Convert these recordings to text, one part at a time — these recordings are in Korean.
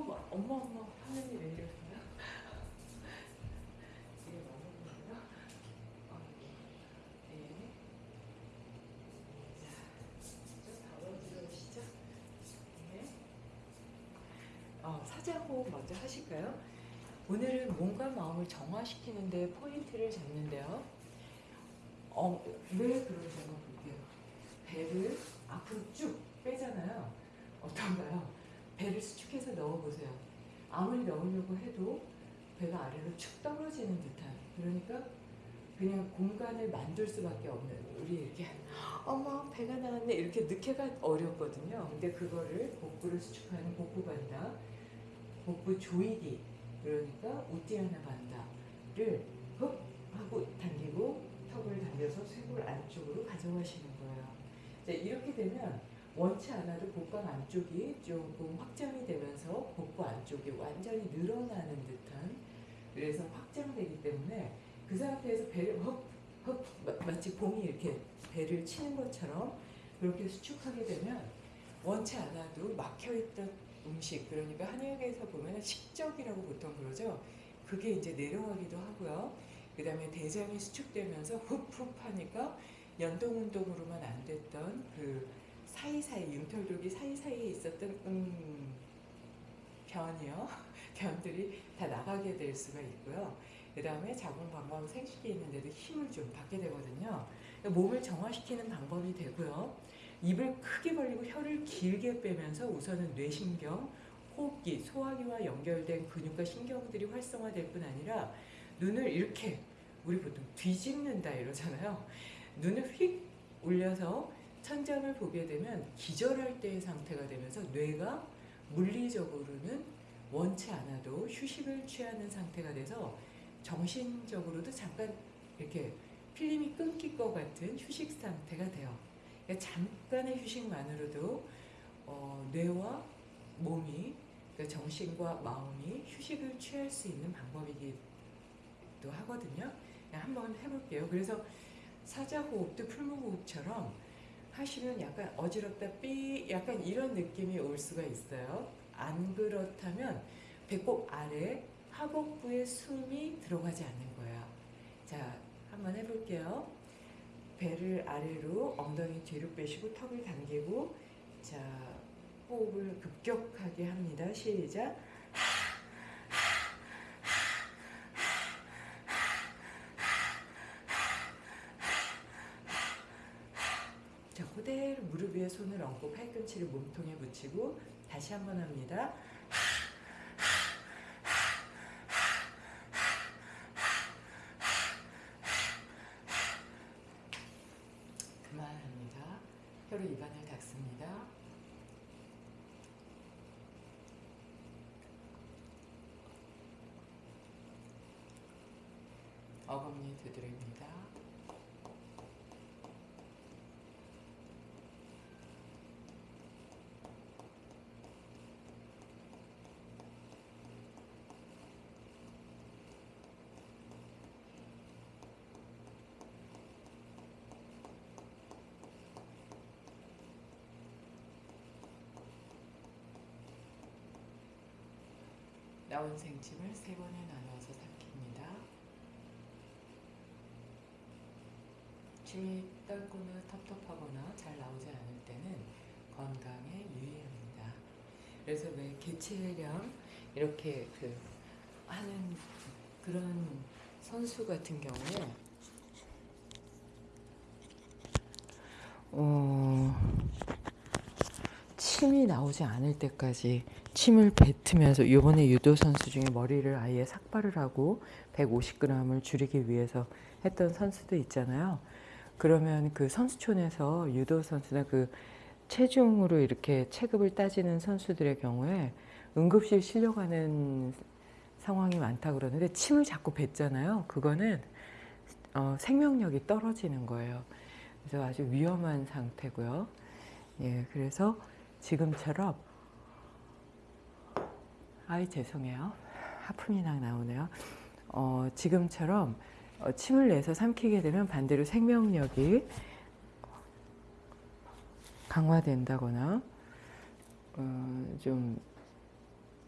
막 엄마 엄마 하느니 왜 이러세요? 이게 맞는 거예요? 아, 네. 네. 자, 좀 덜어주시죠. 네. 어, 사자호흡 먼저 하실까요? 오늘은 몸과 마음을 정화시키는데 포인트를 잡는데요. 어, 왜 한번 볼게요. 배를 앞으로 쭉 빼잖아요. 어떤가요? 배를 수축해서 넣어보세요. 아무리 넣으려고 해도 배가 아래로 축 떨어지는 듯한 그러니까 그냥 공간을 만들 수밖에 없는 우리 이렇게 어머 배가 나왔네 이렇게 넣기가 어렵거든요. 근데 그거를 복부를 수축하는 복부 반다, 복부 조이기 그러니까 우띠아나 반다를 흡 하고 당기고 턱을 당겨서 쇄골 안쪽으로 가져가시는 거예요. 자, 이렇게 되면 원치 않아도 복강 안쪽이 조금 확장이 되면서 복부 안쪽이 완전히 늘어나는 듯한 그래서 확장되기 때문에 그 상태에서 배를 헉, 헉 마- 마치 봉이 이렇게 배를 치는 것처럼 그렇게 수축하게 되면 원치 않아도 막혀있던 음식 그러니까 한의학에서 보면 식적이라고 보통 그러죠. 그게 이제 내려가기도 하고요. 그 다음에 대장이 수축되면서 흡흡 하니까 연동 운동으로만 안 됐던 그 사이사이 융털독이 사이사이에 있었던 음 변이요. 변들이 다 나가게 될 수가 있고요. 그 다음에 자궁방광 생식기 있는데도 힘을 좀 받게 되거든요. 몸을 정화시키는 방법이 되고요. 입을 크게 벌리고 혀를 길게 빼면서 우선은 뇌신경 호흡기, 소화기와 연결된 근육과 신경들이 활성화될 뿐 아니라 눈을 이렇게 우리 보통 뒤집는다 이러잖아요. 눈을 휙 올려서 천장을 보게 되면 기절할 때의 상태가 되면서 뇌가 물리적으로는 원치 않아도 휴식을 취하는 상태가 돼서 정신적으로도 잠깐 이렇게 필름이 끊길 것 같은 휴식 상태가 돼요. 그러니까 잠깐의 휴식만으로도 어, 뇌와 몸이 그러니까 정신과 마음이 휴식을 취할 수 있는 방법이기도 하거든요. 한번 해볼게요. 그래서 사자호흡도 풀무호흡처럼 하시면 약간 어지럽다 삐 약간 이런 느낌이 올 수가 있어요. 안 그렇다면 배꼽 아래 하복부에 숨이 들어가지 않는 거예요. 자, 한번 해볼게요. 배를 아래로 엉덩이 뒤로 빼시고 턱을 당기고 자 호흡을 급격하게 합니다. 시작. 자 그대로 무릎 위에 손을 얹고 팔꿈치를 몸통에 붙이고 다시 한번 합니다. 그만합니다. 혀로 입안을 닦습니다. 어금니 두드립니다. 나온 생침을 세 번에 나눠서 삼킵니다. 침이 떨거나 텁텁하거나 잘 나오지 않을 때는 건강에 유의합니다. 그래서 왜 개체량 이렇게 그 하는 그런 선수 같은 경우에 어, 침이 나오지 않을 때까지 침을 뱉으면서 이번에 유도 선수 중에 머리를 아예 삭발을 하고 150g을 줄이기 위해서 했던 선수도 있잖아요. 그러면 그 선수촌에서 유도 선수나 그 체중으로 이렇게 체급을 따지는 선수들의 경우에 응급실 실려가는 상황이 많다 그러는데 침을 자꾸 뱉잖아요. 그거는 어, 생명력이 떨어지는 거예요. 그래서 아주 위험한 상태고요. 예, 그래서 지금처럼 아이 죄송해요. 하품이 막 나오네요. 어, 지금처럼 어, 침을 내서 삼키게 되면 반대로 생명력이 강화된다거나 어, 좀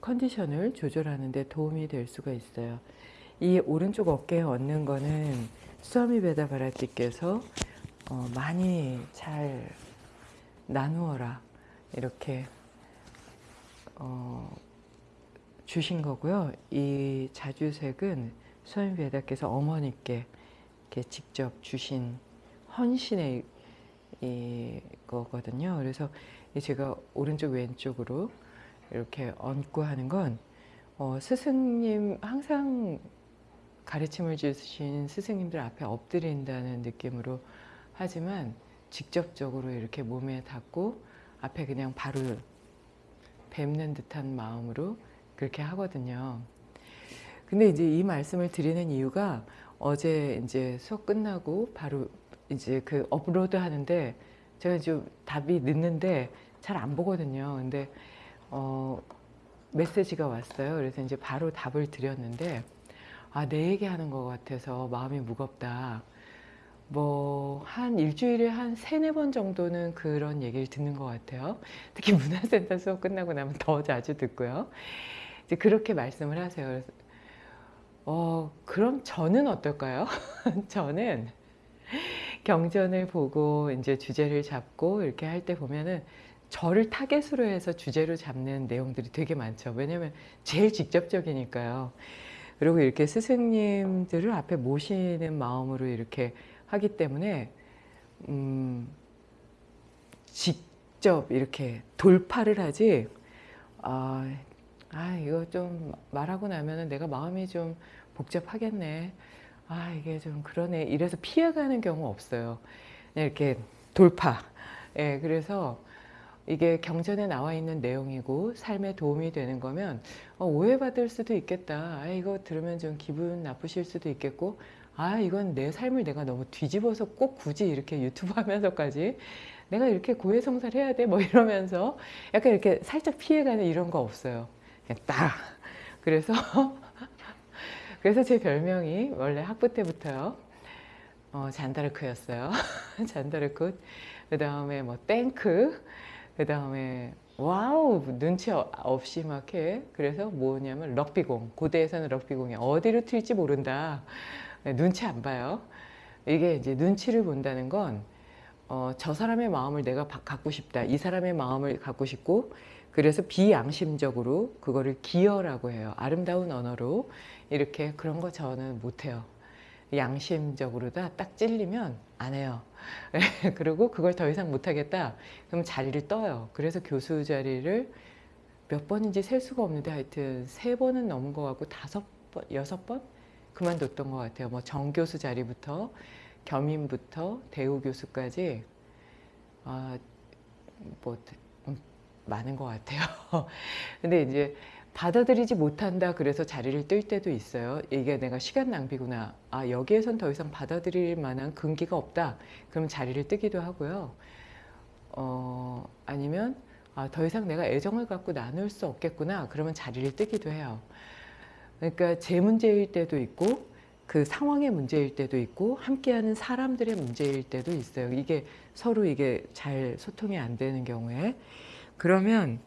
컨디션을 조절하는 데 도움이 될 수가 있어요. 이 오른쪽 어깨에 얹는 거는 수아미 베다 바라티께서 어, 많이 잘 나누어라 이렇게 어, 주신 거고요. 이 자주색은 수아미 베다께서 어머니께 직접 주신 헌신의 이거거든요. 그래서 제가 오른쪽 왼쪽으로 이렇게 얹고 하는 건 어, 스승님 항상 가르침을 주신 스승님들 앞에 엎드린다는 느낌으로 하지만 직접적으로 이렇게 몸에 닿고 앞에 그냥 바로 뵙는 듯한 마음으로 그렇게 하거든요. 근데 이제 이 말씀을 드리는 이유가 어제 이제 수업 끝나고 바로 이제 그 업로드 하는데 제가 좀 답이 늦는데 잘 안 보거든요. 근데 어 메시지가 왔어요. 그래서 이제 바로 답을 드렸는데 아, 내 얘기하는 것 같아서 마음이 무겁다. 뭐, 한 일주일에 한 세네 번 정도는 그런 얘기를 듣는 것 같아요. 특히 문화센터 수업 끝나고 나면 더 자주 듣고요. 이제 그렇게 말씀을 하세요. 어, 그럼 저는 어떨까요? 저는 경전을 보고 이제 주제를 잡고 이렇게 할 때 보면은 저를 타겟으로 해서 주제로 잡는 내용들이 되게 많죠. 왜냐면 제일 직접적이니까요. 그리고 이렇게 스승님들을 앞에 모시는 마음으로 이렇게 하기 때문에 음, 직접 이렇게 돌파를 하지 아, 아 이거 좀 말하고 나면은 내가 마음이 좀 복잡하겠네. 아 이게 좀 그러네. 이래서 피해가는 경우 없어요. 이렇게 돌파. 예 그래서 이게 경전에 나와 있는 내용이고 삶에 도움이 되는 거면 어, 오해받을 수도 있겠다. 아, 이거 들으면 좀 기분 나쁘실 수도 있겠고 아 이건 내 삶을 내가 너무 뒤집어서 꼭 굳이 이렇게 유튜브 하면서까지 내가 이렇게 고해성사를 해야 돼 뭐 이러면서 약간 이렇게 살짝 피해가는 이런 거 없어요. 그냥 딱 그래서 그래서 제 별명이 원래 학부 때부터요. 어, 잔다르크였어요. 잔다르크. 그 다음에 뭐 땡크. 그 다음에 wow 눈치 없이 막 해. 그래서 뭐냐면 럭비공. 고대에서는 럭비공이 어디로 튈지 모른다. 네, 눈치 안 봐요. 이게 이제 눈치를 본다는 건 어, 저 사람의 마음을 내가 갖고 싶다. 이 사람의 마음을 갖고 싶고 그래서 비양심적으로 그거를 기여라고 해요. 아름다운 언어로 이렇게 그런 거 저는 못해요. 양심적으로 다 딱 찔리면 안 해요. 그리고 그걸 더 이상 못하겠다. 그럼 자리를 떠요. 그래서 교수 자리를 몇 번인지 셀 수가 없는데 하여튼 세 번은 넘은 것 같고 다섯 번, 여섯 번 그만뒀던 것 같아요. 뭐 정교수 자리부터 겸임부터 대우 교수까지 아, 뭐 음, 많은 것 같아요. 근데 이제 받아들이지 못한다 그래서 자리를 뜰 때도 있어요. 이게 내가 시간 낭비구나. 아 여기에선 더 이상 받아들일 만한 근기가 없다. 그럼 자리를 뜨기도 하고요. 어, 아니면 아, 더 이상 내가 애정을 갖고 나눌 수 없겠구나. 그러면 자리를 뜨기도 해요. 그러니까 제 문제일 때도 있고 그 상황의 문제일 때도 있고 함께하는 사람들의 문제일 때도 있어요. 이게 서로 이게 잘 소통이 안 되는 경우에 그러면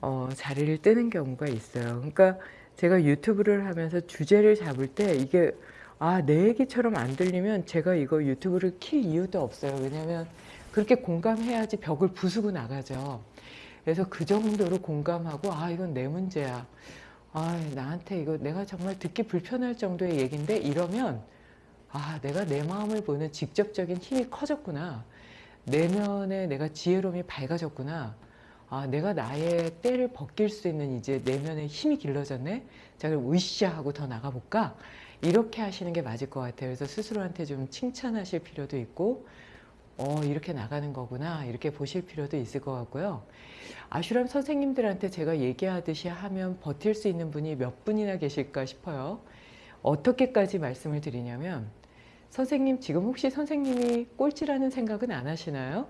어, 자리를 뜨는 경우가 있어요. 그러니까 제가 유튜브를 하면서 주제를 잡을 때 이게 아, 내 얘기처럼 안 들리면 제가 이거 유튜브를 킬 이유도 없어요. 왜냐면 그렇게 공감해야지 벽을 부수고 나가죠. 그래서 그 정도로 공감하고 아, 이건 내 문제야. 아, 나한테 이거 내가 정말 듣기 불편할 정도의 얘기인데 이러면 아, 내가 내 마음을 보는 직접적인 힘이 커졌구나. 내면에 내가 지혜로움이 밝아졌구나. 아, 내가 나의 때를 벗길 수 있는 이제 내면의 힘이 길러졌네. 자, 그럼 으쌰 하고 더 나가볼까? 이렇게 하시는 게 맞을 것 같아요. 그래서 스스로한테 좀 칭찬하실 필요도 있고, 어, 이렇게 나가는 거구나. 이렇게 보실 필요도 있을 것 같고요. 아슈람 선생님들한테 제가 얘기하듯이 하면 버틸 수 있는 분이 몇 분이나 계실까 싶어요. 어떻게까지 말씀을 드리냐면, 선생님, 지금 혹시 선생님이 꼴찌라는 생각은 안 하시나요?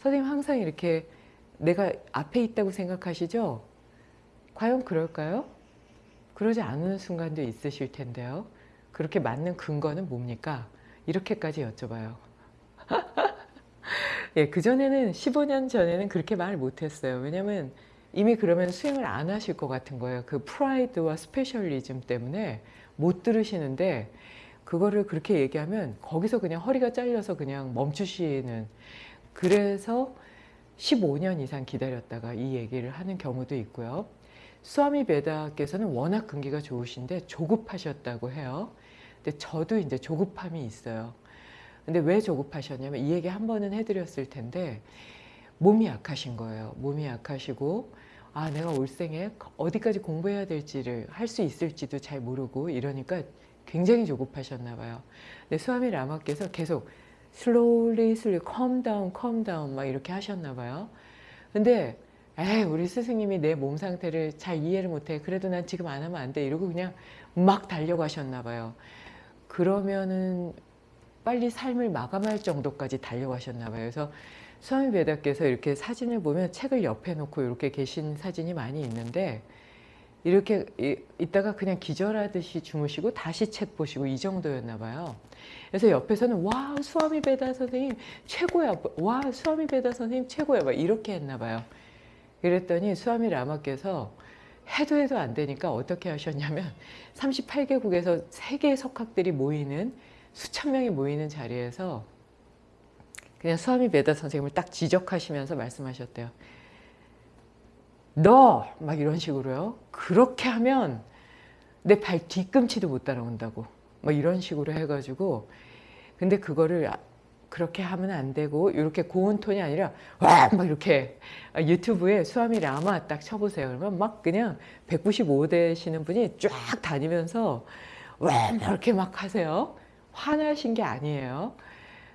선생님 항상 이렇게 내가 앞에 있다고 생각하시죠? 과연 그럴까요? 그러지 않은 순간도 있으실 텐데요. 그렇게 맞는 근거는 뭡니까? 이렇게까지 여쭤봐요. 예, 그전에는 15년 전에는 그렇게 말 못했어요. 왜냐면 이미 그러면 수행을 안 하실 것 같은 거예요. 그 프라이드와 specialism 때문에 못 들으시는데 그거를 그렇게 얘기하면 거기서 그냥 허리가 잘려서 그냥 멈추시는 그래서 15년 이상 기다렸다가 이 얘기를 하는 경우도 있고요. 수아미 베다께서는 워낙 근기가 좋으신데 조급하셨다고 해요. 근데 저도 이제 조급함이 있어요. 근데 왜 조급하셨냐면 이 얘기 한 번은 해드렸을 텐데 몸이 약하신 거예요. 몸이 약하시고 아 내가 올 생에 어디까지 공부해야 될지를 할 수 있을지도 잘 모르고 이러니까 굉장히 조급하셨나 봐요. 근데 수아미 라마께서 계속 slowly, slowly, calm down, calm down 막 이렇게 하셨나 봐요. 근데 에이 우리 스승님이 내 몸 상태를 잘 이해를 못해. 그래도 난 지금 안 하면 안 돼. 이러고 그냥 막 달려가셨나 봐요. 그러면은 빨리 삶을 마감할 정도까지 달려가셨나 봐요. 그래서 수아미 베다께서 이렇게 사진을 보면 책을 옆에 놓고 이렇게 계신 사진이 많이 있는데 이렇게 있다가 그냥 기절하듯이 주무시고 다시 책 보시고 이 정도였나 봐요. 그래서 옆에서는 와 수아미 베다 선생님 최고야. 와 수아미 베다 선생님 최고야. 막 이렇게 했나 봐요. 그랬더니 수아미 라마께서 해도 해도 안 되니까 어떻게 하셨냐면 38개국에서 세계 석학들이 모이는 수천 명이 모이는 자리에서 그냥 수아미 베다 선생님을 딱 지적하시면서 말씀하셨대요. 너! 막 이런 식으로요. 그렇게 하면 내 발 뒤꿈치도 못 따라온다고. 막 이런 식으로 해가지고 근데 그거를 그렇게 하면 안 되고 이렇게 고운 톤이 아니라 와 막 이렇게 유튜브에 수아미 라마 딱 쳐보세요. 그러면 막 그냥 195 되시는 분이 쫙 다니면서 와 이렇게 막 하세요. 화나신 게 아니에요.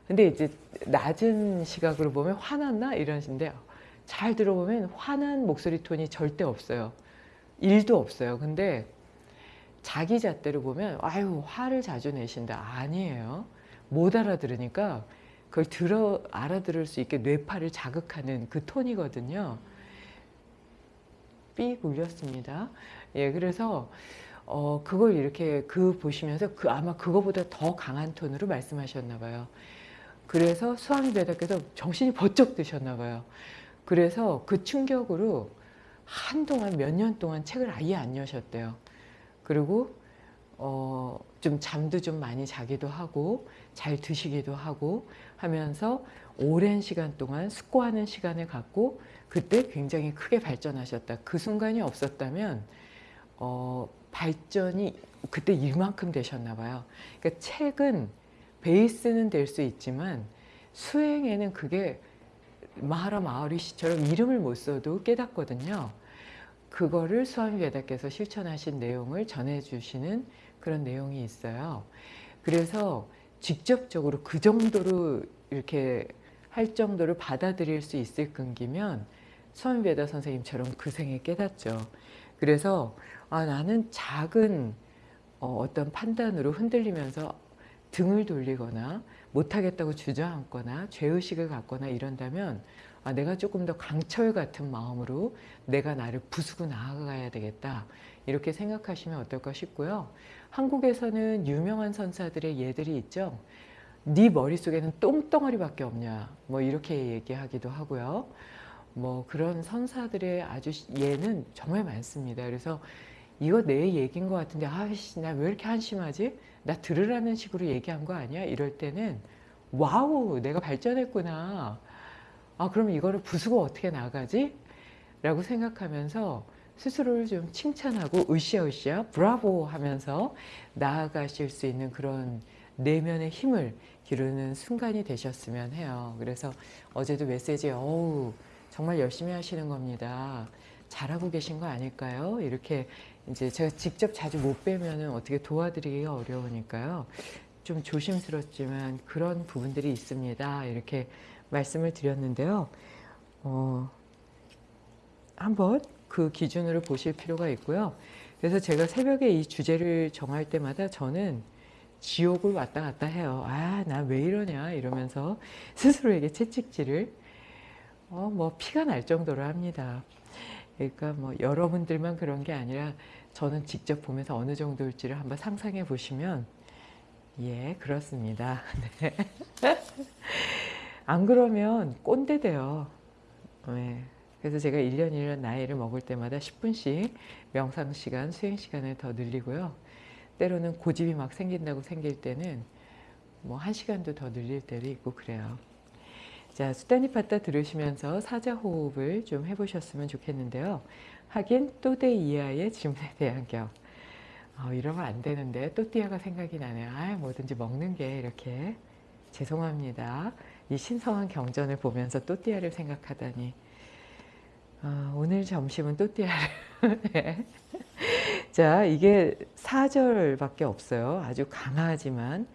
근데 이제 낮은 시각으로 보면 화났나 이러신데 잘 들어보면 화난 목소리 톤이 절대 없어요. 일도 없어요. 근데 자기 잣대로 보면 아유 화를 자주 내신다. 아니에요. 못 알아들으니까 그걸 들어 알아들을 수 있게 뇌파를 자극하는 그 톤이거든요. 삑 울렸습니다. 예, 그래서 어 그걸 이렇게 그 보시면서 그 아마 그거보다 더 강한 톤으로 말씀하셨나 봐요. 그래서 수아미 베다께서 정신이 번쩍 드셨나 봐요. 그래서 그 충격으로 한동안 몇 년 동안 책을 아예 안 여셨대요. 그리고 어, 좀 잠도 좀 많이 자기도 하고 잘 드시기도 하고 하면서 오랜 시간 동안 숙고하는 시간을 갖고 그때 굉장히 크게 발전하셨다. 그 순간이 없었다면 어, 발전이 그때 이만큼 되셨나 봐요. 그러니까 책은 베이스는 될 수 있지만 수행에는 그게 마하라 마하리시처럼 이름을 못 써도 깨닫거든요. 그거를 수아미 베다께서 실천하신 내용을 전해주시는 그런 내용이 있어요. 그래서 직접적으로 그 정도로 이렇게 할 정도를 받아들일 수 있을 끈기면 수아미 베다 선생님처럼 그 생에 깨닫죠. 그래서 아, 나는 작은 어, 어떤 판단으로 흔들리면서 등을 돌리거나 못하겠다고 주저앉거나 죄의식을 갖거나 이런다면 아, 내가 조금 더 강철 같은 마음으로 내가 나를 부수고 나아가야 되겠다 이렇게 생각하시면 어떨까 싶고요. 한국에서는 유명한 선사들의 예들이 있죠. 네 머릿속에는 똥덩어리밖에 없냐 뭐 이렇게 얘기하기도 하고요. 뭐 그런 선사들의 아주 예는 정말 많습니다. 그래서 이거 내 얘기인 것 같은데 아씨 나 왜 이렇게 한심하지? 나 들으라는 식으로 얘기한 거 아니야? 이럴 때는 wow 내가 발전했구나. 아 그럼 이거를 부수고 어떻게 나가지? 라고 생각하면서 스스로를 좀 칭찬하고 으쌰으쌰 브라보 하면서 나아가실 수 있는 그런 내면의 힘을 기르는 순간이 되셨으면 해요. 그래서 어제도 메시지에 어우 정말 열심히 하시는 겁니다. 잘하고 계신 거 아닐까요? 이렇게 이제 제가 직접 자주 못 뵈면 어떻게 도와드리기가 어려우니까요. 좀 조심스럽지만 그런 부분들이 있습니다. 이렇게 말씀을 드렸는데요. 어, 한번 그 기준으로 보실 필요가 있고요. 그래서 제가 새벽에 이 주제를 정할 때마다 저는 지옥을 왔다 갔다 해요. 아, 나 왜 이러냐 이러면서 스스로에게 채찍질을 어, 뭐 피가 날 정도로 합니다. 그러니까 뭐 여러분들만 그런 게 아니라 저는 직접 보면서 어느 정도일지를 한번 상상해 보시면 예 그렇습니다. 네. 안 그러면 꼰대 돼요. 네. 그래서 제가 1년 1년 나이를 먹을 때마다 10분씩 명상 시간, 수행 시간을 더 늘리고요. 때로는 고집이 막 생긴다고 생길 때는 뭐 1시간도 더 늘릴 때도 있고 그래요. 자, 수다니파타 들으시면서 사자호흡을 좀 해보셨으면 좋겠는데요. 하긴 또대 이하의 질문에 대한 격. 어, 이러면 안 되는데 또띠아가 생각이 나네요. 아, 뭐든지 먹는 게 이렇게 죄송합니다. 이 신성한 경전을 보면서 또띠아를 생각하다니 어, 오늘 점심은 또띠아를 네. 자 이게 4절밖에 없어요. 아주 강하지만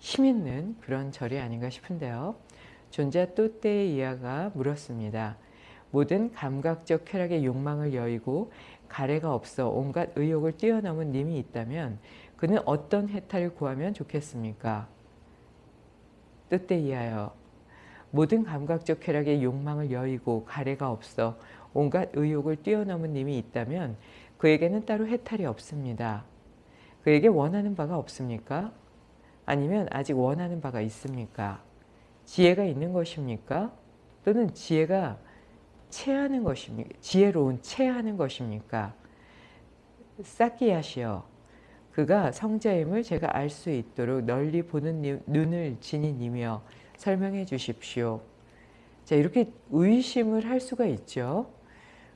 힘있는 그런 절이 아닌가 싶은데요. 존자 또떼 이하가 물었습니다. 모든 감각적 쾌락의 욕망을 여의고 가래가 없어 온갖 의욕을 뛰어넘은 님이 있다면 그는 어떤 해탈을 구하면 좋겠습니까? 뜻대 이하여 모든 감각적 쾌락의 욕망을 여의고 가래가 없어 온갖 의욕을 뛰어넘은 님이 있다면 그에게는 따로 해탈이 없습니다. 그에게 원하는 바가 없습니까? 아니면 아직 원하는 바가 있습니까? 지혜가 있는 것입니까? 또는 지혜가 체하는 것입니까? 지혜로운 체하는 것입니까? 사키야시여 그가 성자임을 제가 알 수 있도록 널리 보는 눈을 지니니며 설명해 주십시오. 자 이렇게 의심을 할 수가 있죠.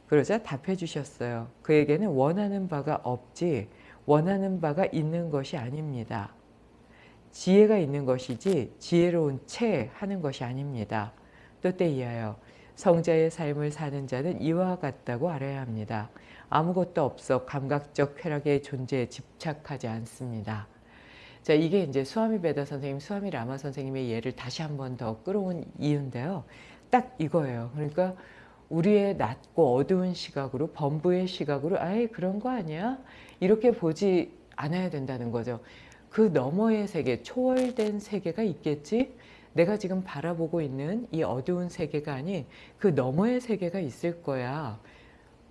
그러자 답해 주셨어요. 그에게는 원하는 바가 없지 원하는 바가 있는 것이 아닙니다. 지혜가 있는 것이지 지혜로운 채 하는 것이 아닙니다. 또 때 이하여 성자의 삶을 사는 자는 이와 같다고 알아야 합니다. 아무것도 없어 감각적 쾌락의 존재에 집착하지 않습니다. 자, 이게 이제 수아미 베다 선생님, 수아미 라마 선생님의 예를 다시 한 번 더 끌어온 이유인데요. 딱 이거예요. 그러니까 우리의 낮고 어두운 시각으로, 범부의 시각으로, 아예 그런 거 아니야? 이렇게 보지 않아야 된다는 거죠. 그 너머의 세계, 초월된 세계가 있겠지? 내가 지금 바라보고 있는 이 어두운 세계가 아닌 그 너머의 세계가 있을 거야.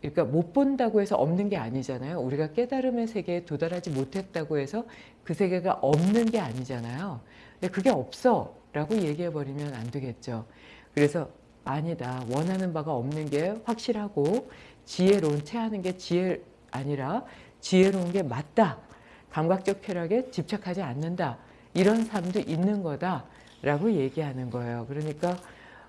그러니까 못 본다고 해서 없는 게 아니잖아요. 우리가 깨달음의 세계에 도달하지 못했다고 해서 그 세계가 없는 게 아니잖아요. 근데 그게 없어 라고 얘기해 버리면 안 되겠죠. 그래서 아니다. 원하는 바가 없는 게 확실하고 지혜로운 채하는 게 지혜 아니라 지혜로운 게 맞다. 감각적 쾌락에 집착하지 않는다. 이런 삶도 있는 거다. 라고 얘기하는 거예요. 그러니까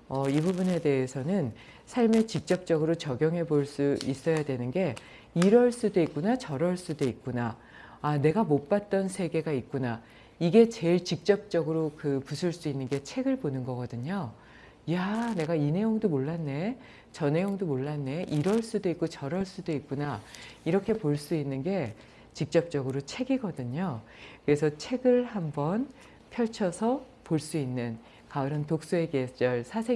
어, 이 부분에 대해서는 삶에 직접적으로 적용해 볼 수 있어야 되는 게 이럴 수도 있구나 저럴 수도 있구나 아 내가 못 봤던 세계가 있구나 이게 제일 직접적으로 그 부술 수 있는 게 책을 보는 거거든요. 야 내가 이 내용도 몰랐네 저 내용도 몰랐네 이럴 수도 있고 저럴 수도 있구나 이렇게 볼 수 있는 게 직접적으로 책이거든요. 그래서 책을 한번 펼쳐서 볼 수 있는 가을은 독서의 계절 사색